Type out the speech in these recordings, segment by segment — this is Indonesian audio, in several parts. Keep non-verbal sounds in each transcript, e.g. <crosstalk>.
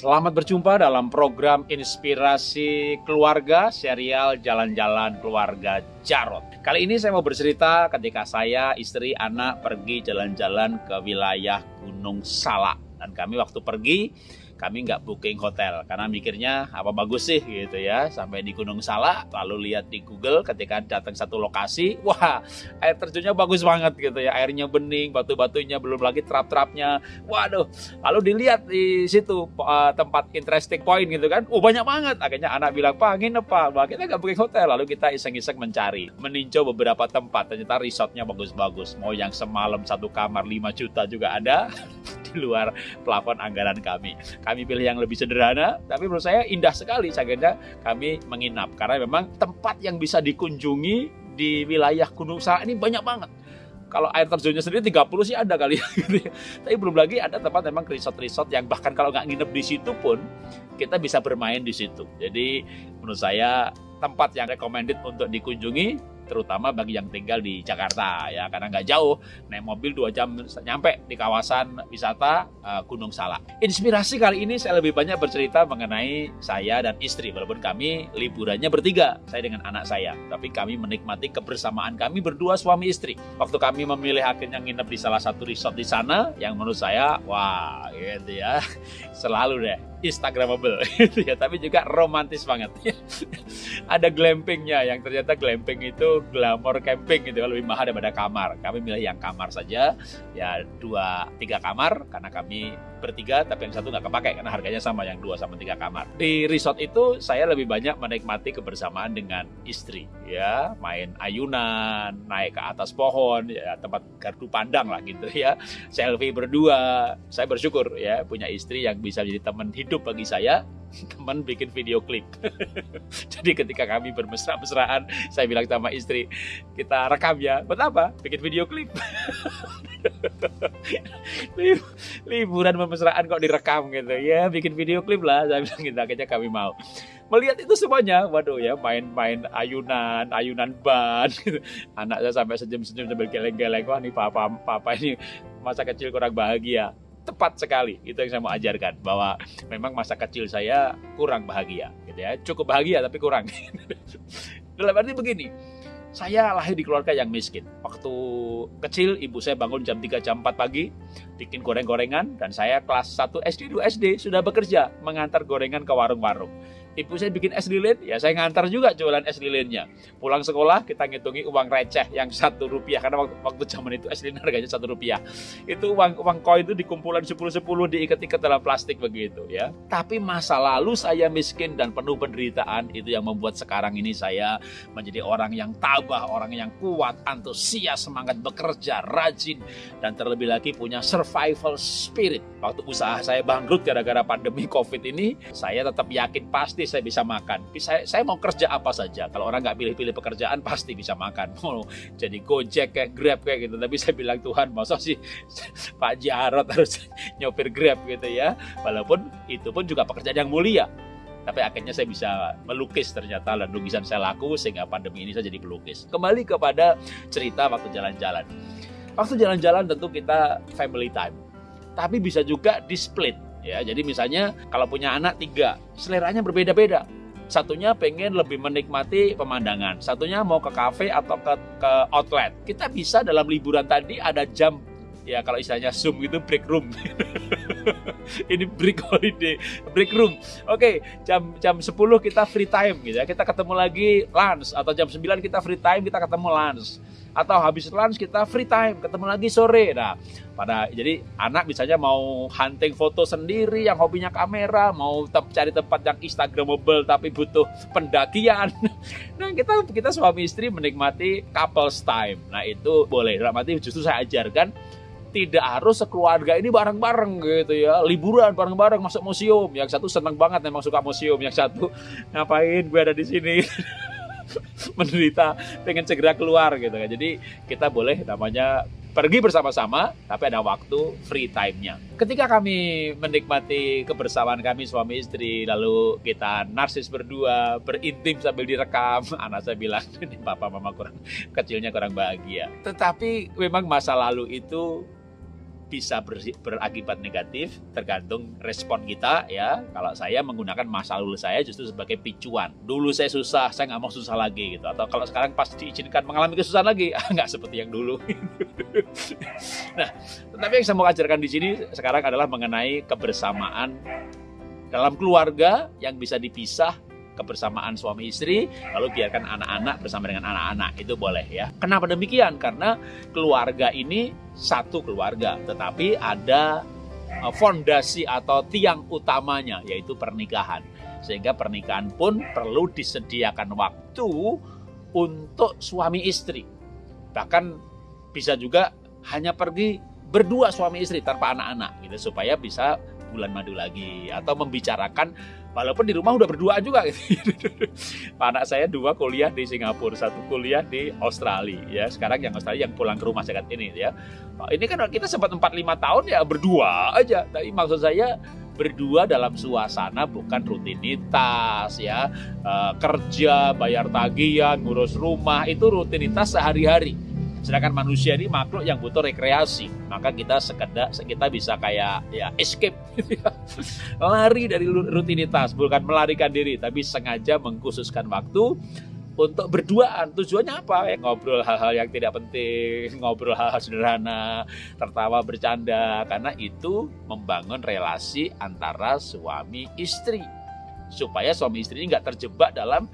Selamat berjumpa dalam program Inspirasi Keluarga serial Jalan-Jalan Keluarga Jarot. Kali ini saya mau bercerita ketika saya, istri, anak pergi jalan-jalan ke wilayah Gunung Salak. Dan kami waktu pergi kami nggak booking hotel karena mikirnya apa bagus sih? Gitu ya sampai di Gunung Salak lalu lihat di Google ketika datang satu lokasi wah air terjunnya bagus banget gitu ya. Airnya bening batu-batunya belum lagi terap-terapnya waduh lalu dilihat di situ uh, tempat interesting point gitu kan oh banyak banget. Akhirnya anak bilang pak nginep pak. Bah, kita nggak booking hotel lalu kita iseng-iseng mencari. Meninjau beberapa tempat ternyata resortnya bagus-bagus. Mau yang semalam satu kamar 5 juta juga ada <laughs> di luar plafon anggaran kami. Kami pilih yang lebih sederhana, tapi menurut saya indah sekali Sagenda kami menginap karena memang tempat yang bisa dikunjungi di wilayah Gunung Salak ini banyak banget kalau air terjunnya sendiri 30 sih ada kali ya. <laughs> Tapi belum lagi ada tempat memang resort-resort yang bahkan kalau nggak nginep di situ pun kita bisa bermain di situ. Jadi menurut saya tempat yang recommended untuk dikunjungi terutama bagi yang tinggal di Jakarta ya. Karena nggak jauh naik mobil dua jam nyampe di kawasan wisata uh, Gunung Salak. Inspirasi kali ini saya lebih banyak bercerita mengenai saya dan istri. Walaupun kami liburannya bertiga saya dengan anak saya. Tapi kami menikmati kebersamaan kami berdua suami istri. Waktu kami memilih akhirnya nginep di salah satu resort di sana yang menurut saya wah gitu ya. <laughs> Selalu deh Instagramable <laughs> gitu ya, tapi juga romantis banget. <laughs> Ada glampingnya yang ternyata glamping itu glamour camping gitu lebih mahal daripada kamar. Kami milih yang kamar saja, ya dua tiga kamar karena kami bertiga tapi yang satu nggak kepake karena harganya sama yang dua sama tiga kamar. Di resort itu saya lebih banyak menikmati kebersamaan dengan istri ya, main ayunan, naik ke atas pohon, ya tempat gardu pandang lah gitu ya, selfie berdua. Saya bersyukur ya punya istri yang bisa jadi teman hidup bagi saya teman bikin video klip. <laughs> Jadi ketika kami bermesra-mesraan, saya bilang sama istri, kita rekam ya. Buat apa? Bikin video klip. <laughs> Liburan bermesraan kok direkam gitu. Ya, bikin video klip lah. Saya bilang gitu, akhirnya kami mau. Melihat itu semuanya, waduh ya, main-main ayunan, ayunan ban. Gitu. <laughs> Anak saya sampai senyum-senyum sambil geleng-geleng. Wah, nih papa, papa ini masa kecil kurang bahagia tepat sekali. Itu yang saya mau ajarkan bahwa memang masa kecil saya kurang bahagia gitu ya. Cukup bahagia tapi kurang. <laughs> Dalam arti begini saya lahir di keluarga yang miskin. Waktu kecil ibu saya bangun jam 3 jam 4 pagi, bikin goreng-gorengan dan saya kelas 1 SD 2 SD sudah bekerja mengantar gorengan ke warung-warung ibu saya bikin es lilin, ya saya ngantar juga jualan es lilinnya. Pulang sekolah kita ngitungi uang receh yang satu rupiah karena waktu, waktu zaman itu es lilin harganya satu rupiah. Itu uang uang koin itu dikumpulan sepuluh sepuluh diikat-ikat dalam plastik begitu ya. Tapi masa lalu saya miskin dan penuh penderitaan itu yang membuat sekarang ini saya menjadi orang yang tabah, orang yang kuat, antusias, semangat bekerja, rajin dan terlebih lagi punya survival spirit. Waktu usaha saya bangkrut gara-gara pandemi Covid ini, saya tetap yakin pasti saya bisa makan. Saya, saya mau kerja apa saja. Kalau orang nggak pilih-pilih pekerjaan <laughs> pasti bisa makan. Mau jadi Gojek kayak Grab kayak gitu. Tapi saya bilang Tuhan, masa sih <laughs> Pak Jarot harus <laughs> nyopir Grab gitu ya. Walaupun itu pun juga pekerjaan yang mulia. Tapi akhirnya saya bisa melukis ternyata dan lukisan saya laku sehingga pandemi ini saya jadi pelukis. Kembali kepada cerita waktu jalan-jalan. Waktu jalan-jalan tentu kita family time. Tapi bisa juga di split ya jadi misalnya kalau punya anak tiga seleranya berbeda-beda satunya pengen lebih menikmati pemandangan, satunya mau ke kafe atau ke, ke outlet. Kita bisa dalam liburan tadi ada jam ya kalau istilahnya zoom itu break room. <laughs> <laughs> Ini break holiday, break room. Oke, okay, jam jam 10 kita free time gitu ya. Kita ketemu lagi lunch atau jam 9 kita free time kita ketemu lunch atau habis lunch kita free time ketemu lagi sore. Nah pada jadi anak misalnya mau hunting foto sendiri yang hobinya kamera mau te cari tempat yang instagramable tapi butuh pendakian. <laughs> Nah kita kita suami istri menikmati couples time. Nah itu boleh. Dalam arti justru saya ajarkan tidak harus sekeluarga ini bareng-bareng gitu ya liburan bareng-bareng masuk museum yang satu seneng banget memang suka museum yang satu <laughs> ngapain gue ada di sini <laughs> menderita pengen segera keluar gitu kan. Jadi kita boleh namanya pergi bersama-sama, tapi ada waktu free time-nya. Ketika kami menikmati kebersamaan kami suami istri, lalu kita narsis berdua, berintim sambil direkam, <laughs> anak saya bilang, ini papa mama kurang kecilnya kurang bahagia. Tetapi memang masa lalu itu bisa ber, berakibat negatif tergantung respon kita ya. Kalau saya menggunakan masa lalu saya justru sebagai picuan. Dulu saya susah saya nggak mau susah lagi gitu. Atau kalau sekarang pas diizinkan mengalami kesusahan lagi <laughs> nggak seperti yang dulu. <laughs> Nah tetapi yang saya mau ajarkan di sini sekarang adalah mengenai kebersamaan dalam keluarga yang bisa dipisah kebersamaan suami istri, lalu biarkan anak-anak bersama dengan anak-anak. Itu boleh ya. Kenapa demikian? Karena keluarga ini satu keluarga, tetapi ada e, fondasi atau tiang utamanya yaitu pernikahan. Sehingga pernikahan pun perlu disediakan waktu untuk suami istri. Bahkan bisa juga hanya pergi berdua suami istri tanpa anak-anak gitu supaya bisa bulan madu lagi atau membicarakan walaupun di rumah udah berdua juga gitu. <laughs> anak saya dua kuliah di Singapura satu kuliah di Australia ya. Sekarang yang Australia yang pulang ke rumah saya ini ya. Ini kan kita sempat 4 lima tahun ya berdua aja. Tapi maksud saya berdua dalam suasana bukan rutinitas ya. Uh, kerja bayar tagihan ngurus rumah itu rutinitas sehari-hari Sedangkan manusia ini makhluk yang butuh rekreasi. Maka kita sekedar kita bisa kayak ya escape. <laughs> Lari dari rutinitas, bukan melarikan diri, tapi sengaja mengkhususkan waktu untuk berduaan. Tujuannya apa? Ya, ngobrol hal-hal yang tidak penting, <laughs> ngobrol hal-hal sederhana, tertawa bercanda karena itu membangun relasi antara suami istri. Supaya suami istri ini nggak terjebak dalam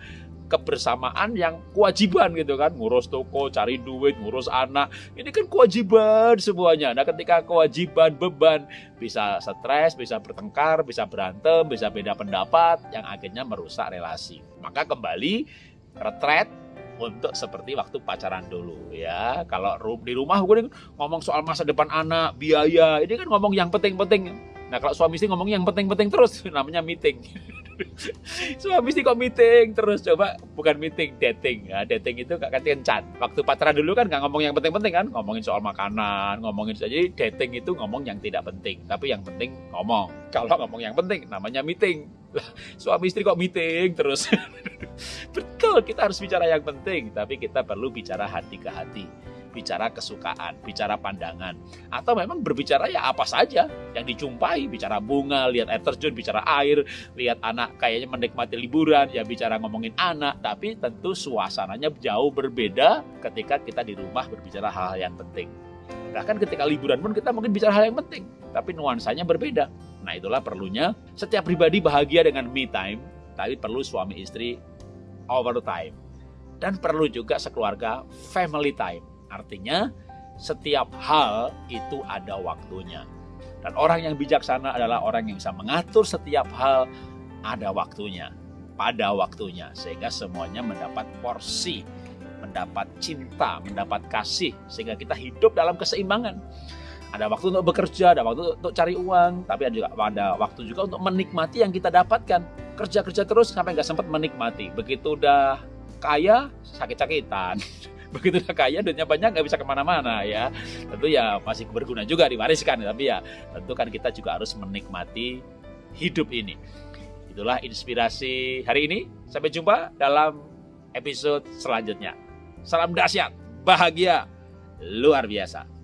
kebersamaan yang kewajiban gitu kan. Ngurus toko cari duit ngurus anak. Ini kan kewajiban semuanya. Nah ketika kewajiban beban bisa stres bisa bertengkar bisa berantem bisa beda pendapat yang akhirnya merusak relasi. Maka kembali retret untuk seperti waktu pacaran dulu ya. Kalau di rumah gue ngomong soal masa depan anak biaya ini kan ngomong yang penting-penting. Nah kalau suami istri ngomong yang penting-penting terus <laughs> namanya meeting Suami istri kok meeting terus coba bukan meeting dating ya. Dating itu gak kencan waktu pacaran dulu kan nggak ngomong yang penting-penting kan. Ngomongin soal makanan ngomongin saja dating itu ngomong yang tidak penting. Tapi yang penting ngomong. Kalau ngomong yang penting namanya meeting. Suami istri kok meeting terus. <laughs> Betul kita harus bicara yang penting. Tapi kita perlu bicara hati ke hati bicara kesukaan, bicara pandangan, atau memang berbicara ya apa saja yang dijumpai, bicara bunga, lihat air terjun, bicara air, lihat anak kayaknya menikmati liburan, ya bicara ngomongin anak, tapi tentu suasananya jauh berbeda ketika kita di rumah berbicara hal-hal yang penting. Bahkan ketika liburan pun kita mungkin bicara hal yang penting, tapi nuansanya berbeda. Nah itulah perlunya setiap pribadi bahagia dengan me time, tapi perlu suami istri over time. Dan perlu juga sekeluarga family time Artinya, setiap hal itu ada waktunya. Dan orang yang bijaksana adalah orang yang bisa mengatur setiap hal ada waktunya, pada waktunya, sehingga semuanya mendapat porsi, mendapat cinta, mendapat kasih, sehingga kita hidup dalam keseimbangan. Ada waktu untuk bekerja, ada waktu untuk cari uang, tapi ada juga ada waktu juga untuk menikmati yang kita dapatkan. Kerja-kerja terus sampai nggak sempat menikmati. Begitu udah kaya, sakit-sakitan. <laughs> begitu udah kaya duitnya banyak nggak bisa ke mana-mana ya. Tentu ya masih berguna juga diwariskan tapi ya tentu kan kita juga harus menikmati hidup ini. Itulah inspirasi hari ini. Sampai jumpa dalam episode selanjutnya. Salam dahsyat bahagia luar biasa